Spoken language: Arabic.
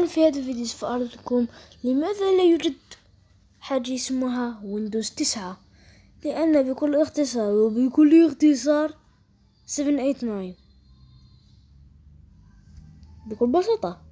أنا في هذا الفيديو سوف أعرض لكم لماذا لا يوجد حاجة اسمها ويندوز تسعة. لأن بكل اختصار وبكل اختصار 789 بكل بساطة.